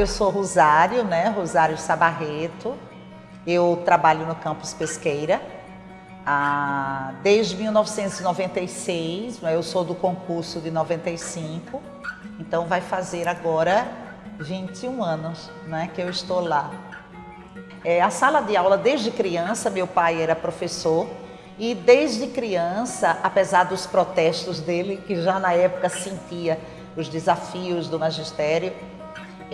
eu sou Rosário, né? Rosário Sabarreto. Eu trabalho no campus Pesqueira ah, desde 1996. Né? Eu sou do concurso de 95, então vai fazer agora 21 anos, né? Que eu estou lá. É, a sala de aula desde criança, meu pai era professor e desde criança, apesar dos protestos dele, que já na época sentia os desafios do magistério,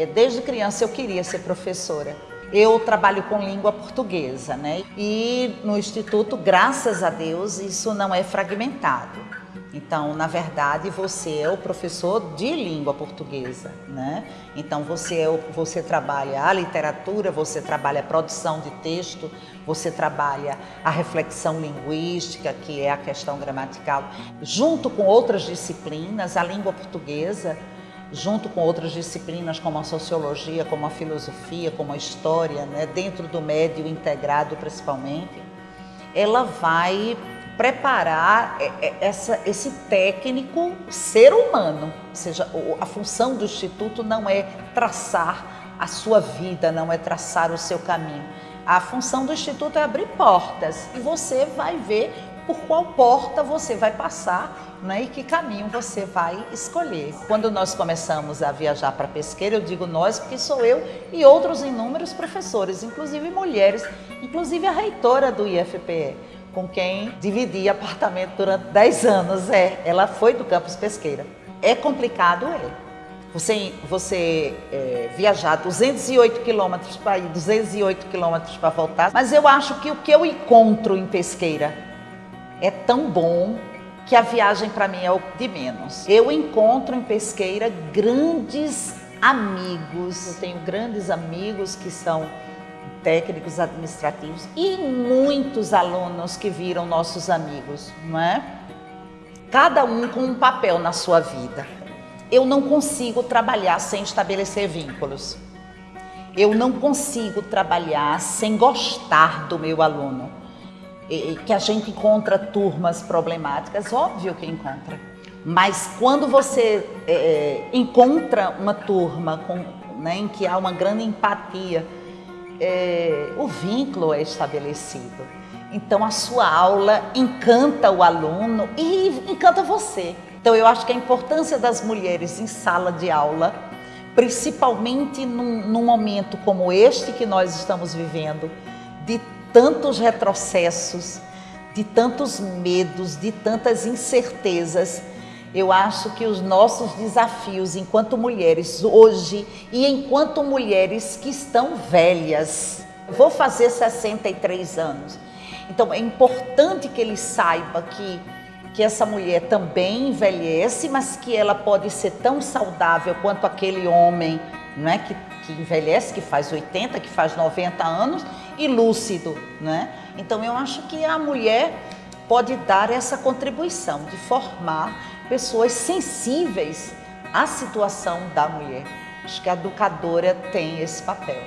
desde criança eu queria ser professora. Eu trabalho com língua portuguesa, né? E no instituto, graças a Deus, isso não é fragmentado. Então, na verdade, você é o professor de língua portuguesa, né? Então, você, é o, você trabalha a literatura, você trabalha a produção de texto, você trabalha a reflexão linguística, que é a questão gramatical, junto com outras disciplinas, a língua portuguesa, junto com outras disciplinas como a sociologia, como a filosofia, como a história, né? dentro do médio integrado principalmente, ela vai preparar essa, esse técnico ser humano. Ou seja, a função do Instituto não é traçar a sua vida, não é traçar o seu caminho. A função do Instituto é abrir portas e você vai ver por qual porta você vai passar né, e que caminho você vai escolher. Quando nós começamos a viajar para Pesqueira, eu digo nós porque sou eu e outros inúmeros professores, inclusive mulheres, inclusive a reitora do IFPE com quem dividi apartamento durante 10 anos. É, ela foi do campus Pesqueira. É complicado, é. Você, você é, viajar 208 quilômetros para ir, 208 quilômetros para voltar. Mas eu acho que o que eu encontro em Pesqueira é tão bom que a viagem para mim é o de menos. Eu encontro em Pesqueira grandes amigos. Eu tenho grandes amigos que são técnicos administrativos e muitos alunos que viram nossos amigos, não é? Cada um com um papel na sua vida. Eu não consigo trabalhar sem estabelecer vínculos. Eu não consigo trabalhar sem gostar do meu aluno. Que a gente encontra turmas problemáticas, óbvio que encontra. Mas quando você é, encontra uma turma com, né, em que há uma grande empatia, é, o vínculo é estabelecido. Então a sua aula encanta o aluno e encanta você. Então eu acho que a importância das mulheres em sala de aula, principalmente num, num momento como este que nós estamos vivendo, de tantos retrocessos, de tantos medos, de tantas incertezas, eu acho que os nossos desafios enquanto mulheres hoje e enquanto mulheres que estão velhas, vou fazer 63 anos. Então é importante que ele saiba que que essa mulher também envelhece, mas que ela pode ser tão saudável quanto aquele homem, não é que, que envelhece, que faz 80, que faz 90 anos e lúcido, né? Então eu acho que a mulher pode dar essa contribuição de formar pessoas sensíveis à situação da mulher. Acho que a educadora tem esse papel.